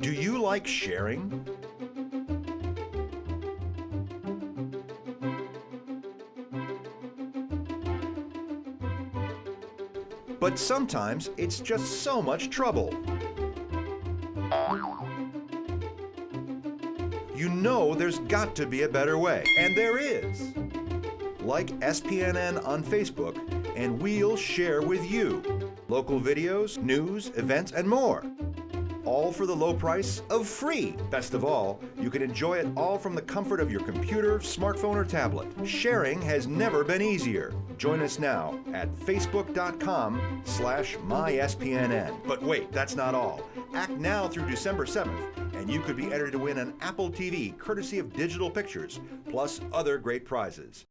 Do you like sharing? But sometimes it's just so much trouble. You know there's got to be a better way, and there is. Like SPNN on Facebook and we'll share with you local videos, news, events, and more. All for the low price of free. Best of all, you can enjoy it all from the comfort of your computer, smartphone, or tablet. Sharing has never been easier. Join us now at facebook.com slash myspnn. But wait, that's not all. Act now through December 7th, and you could be entered to win an Apple TV courtesy of Digital Pictures, plus other great prizes.